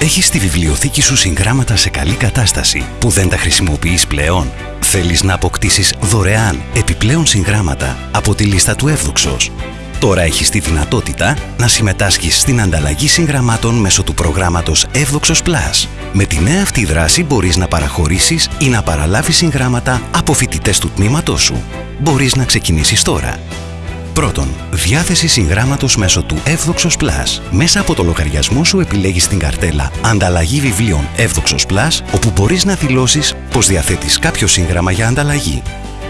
Έχεις στη βιβλιοθήκη σου συγγράμματα σε καλή κατάσταση που δεν τα χρησιμοποιείς πλέον; Θέλεις να αποκτήσεις δωρεάν επιπλέον συγγράμματα από τη λίστα του Εύδοξος; Τώρα έχεις τη δυνατότητα να συμμετάσχεις στην ανταλλαγή συγγραμμάτων μέσω του προγράμματος Εύδοξος Plus. Με τη νέα αυτή δράση μπορείς να παραχωρήσεις ή να παραλάβεις συγγράμματα από φοιτητές του τμήματός σου. Μπορείς να ξεκινήσεις τώρα. Πρώτον, διάθεση συγγράμματος μέσω του Εύδοξος Plus. Μέσα από το λογαριασμό σου επιλέγεις την καρτέλα Ανταλλαγή βιβλίων Εύδοξος Plus, όπου μπορείς να δηλώσεις πως διαθέτεις κάποιο σύγγραμμα για ανταλλαγή.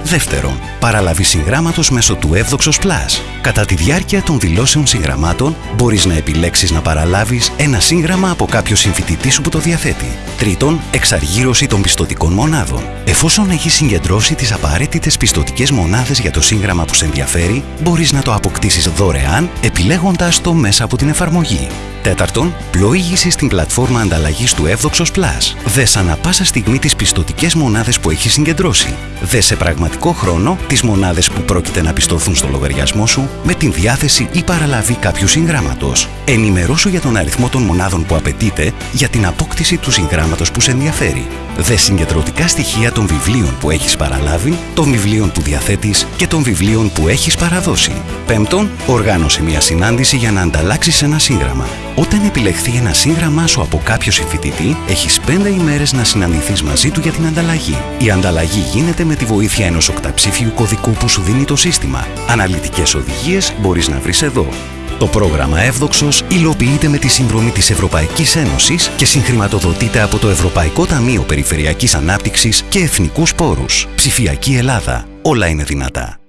Δεύτερον, παραλαβή συγγράμματος μέσω του Εύδοξος Plus. Κατά τη διάρκεια των δηλώσεων συγγραμμάτων, μπορείς να επιλέξεις να παραλάβεις ένα σύγγραμμα από κάποιο συμφοιτητή σου που το διαθέτει. Τρίτον, εξαργύρωση των πιστοτικών μονάδων. Εφόσον έχεις συγκεντρώσει τις απαραίτητες πιστοτικές μονάδες για το σύγγραμμα που σε ενδιαφέρει, μπορείς να το αποκτήσεις δωρεάν επιλέγοντας το μέσα από την εφαρμογή. Τέταρτον, πλοήγηση στην πλατφόρμα ανταλλαγής του Εύδοξος Plus. Δε ανα πάσα στιγμή τις πιστοτικές μονάδες που έχεις συγκεντρώσει. Δε σε πραγματικό χρόνο τις μονάδες που πρόκειται να πιστωθούν στο λογαριασμό σου με την διάθεση ή παραλαβή κάποιου συγγράμματος. Ενημερώσου για τον αριθμό των μονάδων που απαιτείται για την απόκτηση του συγγράμματος που σε ενδιαφέρει. Δε συγκεντρωτικά στοιχεία των βιβλίων που έχεις παραλάβει, των βιβλίων που διαθέτεις και των βιβλίων που έχεις παραδώσει. Πέμπτον, οργάνωσε μια συνάντηση για να ανταλλάξεις ένα σύγγραμμα. Όταν επιλεχθεί ένα σύγγραμμά σου από κάποιο συμφοιτητή, έχεις 5 ημέρες να συναντηθείς μαζί του για την ανταλλαγή. Η ανταλλαγή γίνεται με τη βοήθεια ενός οκταψήφιου κωδικού που σου δίνει το σύστημα. Αναλυτικές οδηγίες μπορείς να βρεις εδώ. Το πρόγραμμα Εύδοξος υλοποιείται με τη συνδρομή της Ευρωπαϊκής Ένωσης και συγχρηματοδοτείται από το Ευρωπαϊκό Ταμείο Περιφερειακής Ανάπτυξης και Εθνικούς Πόρους. Ψηφιακή Ελλάδα. Όλα είναι δυνατά.